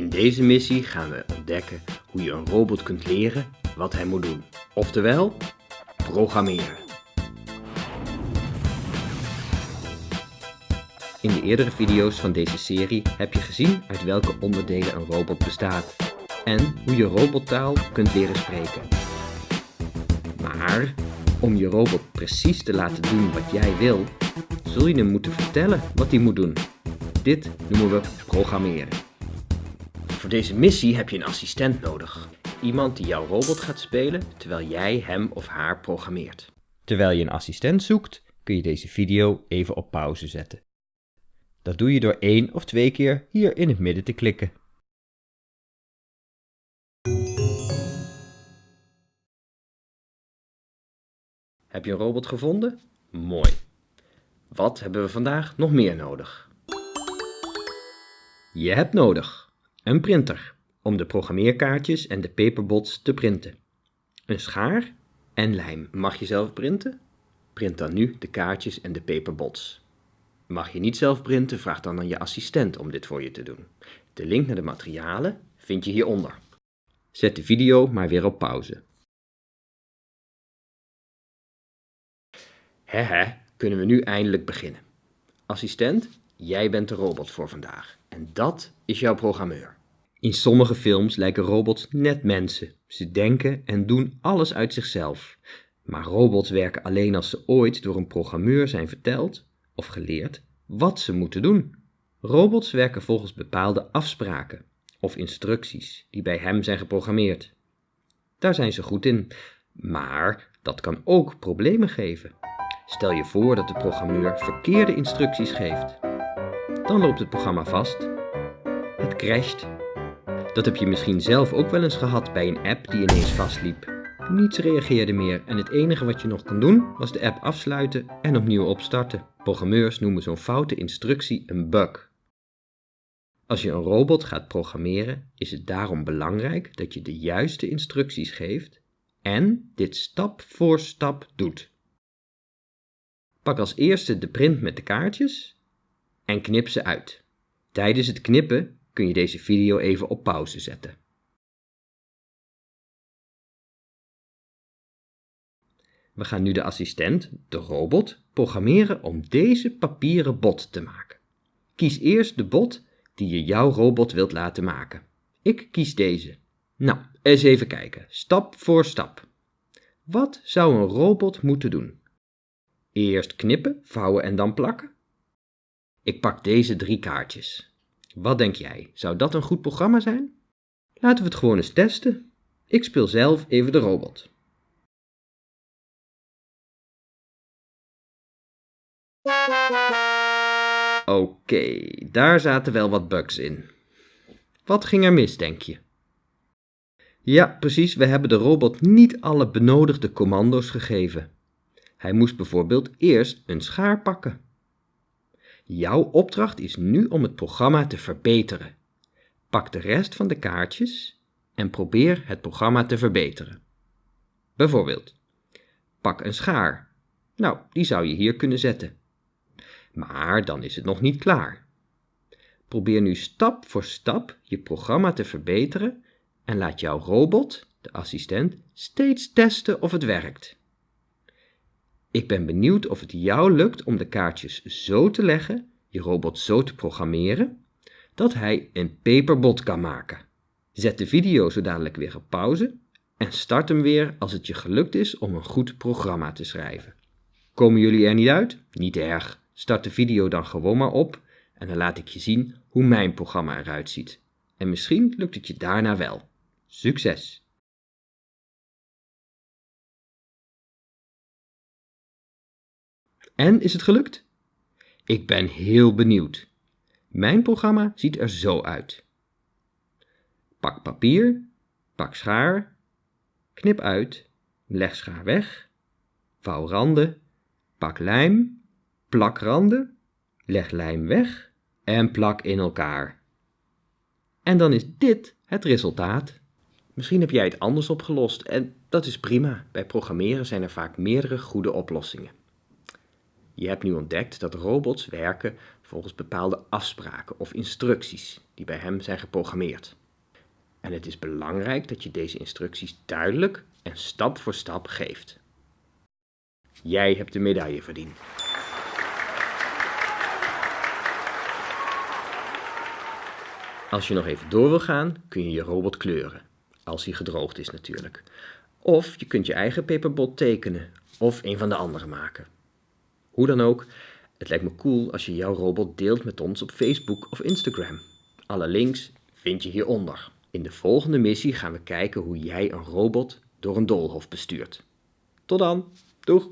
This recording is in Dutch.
In deze missie gaan we ontdekken hoe je een robot kunt leren wat hij moet doen. Oftewel, programmeren. In de eerdere video's van deze serie heb je gezien uit welke onderdelen een robot bestaat en hoe je robottaal kunt leren spreken. Maar om je robot precies te laten doen wat jij wil, zul je hem moeten vertellen wat hij moet doen. Dit noemen we programmeren. Voor deze missie heb je een assistent nodig. Iemand die jouw robot gaat spelen terwijl jij hem of haar programmeert. Terwijl je een assistent zoekt, kun je deze video even op pauze zetten. Dat doe je door één of twee keer hier in het midden te klikken. Heb je een robot gevonden? Mooi. Wat hebben we vandaag nog meer nodig? Je hebt nodig een printer om de programmeerkaartjes en de paperbots te printen. Een schaar en lijm. Mag je zelf printen? Print dan nu de kaartjes en de paperbots. Mag je niet zelf printen, vraag dan aan je assistent om dit voor je te doen. De link naar de materialen vind je hieronder. Zet de video maar weer op pauze. Hehe, kunnen we nu eindelijk beginnen. Assistent, jij bent de robot voor vandaag. En dat is jouw programmeur. In sommige films lijken robots net mensen. Ze denken en doen alles uit zichzelf. Maar robots werken alleen als ze ooit door een programmeur zijn verteld of geleerd wat ze moeten doen. Robots werken volgens bepaalde afspraken of instructies die bij hem zijn geprogrammeerd. Daar zijn ze goed in, maar dat kan ook problemen geven. Stel je voor dat de programmeur verkeerde instructies geeft. Dan loopt het programma vast. Het crasht. Dat heb je misschien zelf ook wel eens gehad bij een app die ineens vastliep. Niets reageerde meer en het enige wat je nog kon doen was de app afsluiten en opnieuw opstarten. Programmeurs noemen zo'n foute instructie een bug. Als je een robot gaat programmeren, is het daarom belangrijk dat je de juiste instructies geeft en dit stap voor stap doet. Pak als eerste de print met de kaartjes en knip ze uit. Tijdens het knippen kun je deze video even op pauze zetten. We gaan nu de assistent, de robot, programmeren om deze papieren bot te maken. Kies eerst de bot die je jouw robot wilt laten maken. Ik kies deze. Nou, eens even kijken, stap voor stap. Wat zou een robot moeten doen? Eerst knippen, vouwen en dan plakken? Ik pak deze drie kaartjes. Wat denk jij, zou dat een goed programma zijn? Laten we het gewoon eens testen. Ik speel zelf even de robot. Oké, daar zaten wel wat bugs in. Wat ging er mis, denk je? Ja, precies, we hebben de robot niet alle benodigde commando's gegeven. Hij moest bijvoorbeeld eerst een schaar pakken. Jouw opdracht is nu om het programma te verbeteren. Pak de rest van de kaartjes en probeer het programma te verbeteren. Bijvoorbeeld, pak een schaar. Nou, die zou je hier kunnen zetten. Maar dan is het nog niet klaar. Probeer nu stap voor stap je programma te verbeteren en laat jouw robot, de assistent, steeds testen of het werkt. Ik ben benieuwd of het jou lukt om de kaartjes zo te leggen, je robot zo te programmeren, dat hij een paperbot kan maken. Zet de video zo dadelijk weer op pauze en start hem weer als het je gelukt is om een goed programma te schrijven. Komen jullie er niet uit? Niet erg. Start de video dan gewoon maar op en dan laat ik je zien hoe mijn programma eruit ziet. En misschien lukt het je daarna wel. Succes! En is het gelukt? Ik ben heel benieuwd. Mijn programma ziet er zo uit. Pak papier, pak schaar, knip uit, leg schaar weg, vouw randen, pak lijm, plak randen, leg lijm weg en plak in elkaar. En dan is dit het resultaat. Misschien heb jij het anders opgelost en dat is prima. Bij programmeren zijn er vaak meerdere goede oplossingen. Je hebt nu ontdekt dat robots werken volgens bepaalde afspraken of instructies die bij hem zijn geprogrammeerd. En het is belangrijk dat je deze instructies duidelijk en stap voor stap geeft. Jij hebt de medaille verdiend. Als je nog even door wil gaan, kun je je robot kleuren. Als hij gedroogd is natuurlijk. Of je kunt je eigen paperbot tekenen of een van de andere maken. Hoe dan ook, het lijkt me cool als je jouw robot deelt met ons op Facebook of Instagram. Alle links vind je hieronder. In de volgende missie gaan we kijken hoe jij een robot door een doolhof bestuurt. Tot dan, doeg!